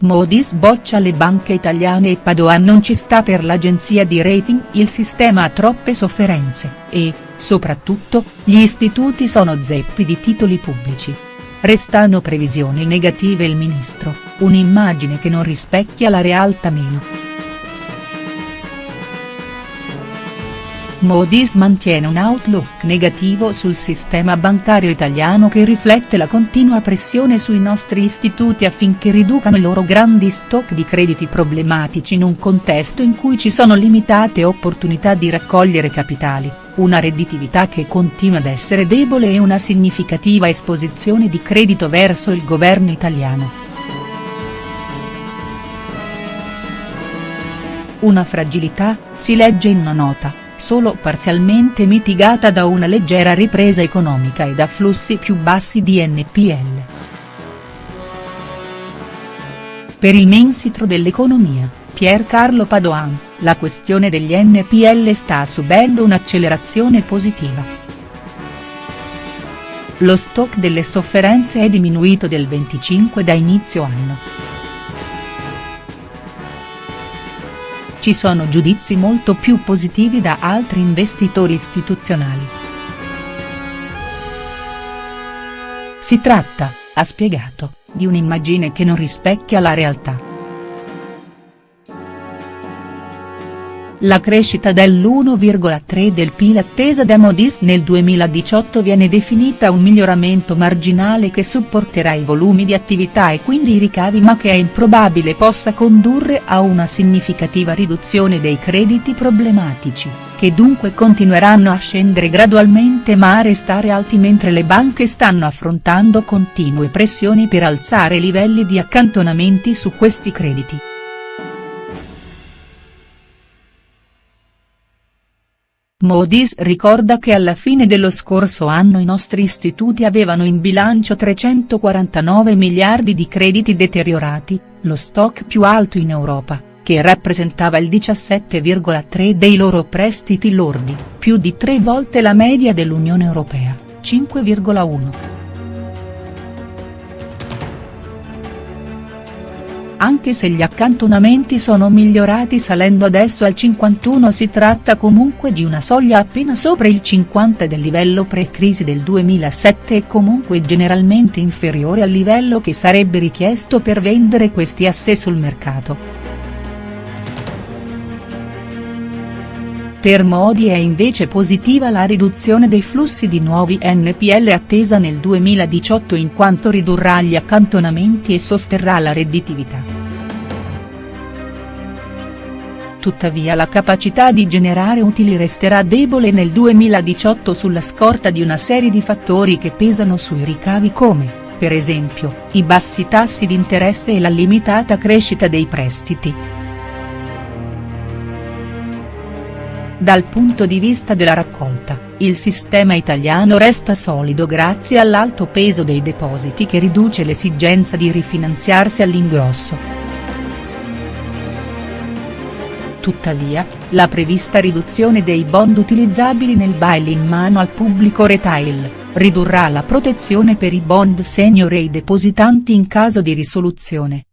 Moody's boccia le banche italiane e Padoan non ci sta per l'agenzia di rating il sistema ha troppe sofferenze, e, soprattutto, gli istituti sono zeppi di titoli pubblici. Restano previsioni negative il ministro, un'immagine che non rispecchia la realtà meno. Moody's mantiene un outlook negativo sul sistema bancario italiano che riflette la continua pressione sui nostri istituti affinché riducano i loro grandi stock di crediti problematici in un contesto in cui ci sono limitate opportunità di raccogliere capitali, una redditività che continua ad essere debole e una significativa esposizione di credito verso il governo italiano. Una fragilità, si legge in una nota solo parzialmente mitigata da una leggera ripresa economica e da flussi più bassi di NPL. Per il mensitro dell'economia, Pier Carlo Padoan, la questione degli NPL sta subendo un'accelerazione positiva. Lo stock delle sofferenze è diminuito del 25 da inizio anno. Ci sono giudizi molto più positivi da altri investitori istituzionali. Si tratta, ha spiegato, di un'immagine che non rispecchia la realtà. La crescita dell'1,3 del PIL attesa da Moody's nel 2018 viene definita un miglioramento marginale che supporterà i volumi di attività e quindi i ricavi ma che è improbabile possa condurre a una significativa riduzione dei crediti problematici, che dunque continueranno a scendere gradualmente ma a restare alti mentre le banche stanno affrontando continue pressioni per alzare i livelli di accantonamenti su questi crediti. Moody's ricorda che alla fine dello scorso anno i nostri istituti avevano in bilancio 349 miliardi di crediti deteriorati, lo stock più alto in Europa, che rappresentava il 17,3 dei loro prestiti lordi, più di tre volte la media dell'Unione Europea, 5,1. Anche se gli accantonamenti sono migliorati salendo adesso al 51 si tratta comunque di una soglia appena sopra il 50 del livello pre-crisi del 2007 e comunque generalmente inferiore al livello che sarebbe richiesto per vendere questi asset sul mercato. Per Modi è invece positiva la riduzione dei flussi di nuovi NPL attesa nel 2018 in quanto ridurrà gli accantonamenti e sosterrà la redditività. Tuttavia la capacità di generare utili resterà debole nel 2018 sulla scorta di una serie di fattori che pesano sui ricavi come, per esempio, i bassi tassi di interesse e la limitata crescita dei prestiti. Dal punto di vista della raccolta, il sistema italiano resta solido grazie all'alto peso dei depositi che riduce l'esigenza di rifinanziarsi all'ingrosso. Tuttavia, la prevista riduzione dei bond utilizzabili nel bail in mano al pubblico retail, ridurrà la protezione per i bond senior e i depositanti in caso di risoluzione.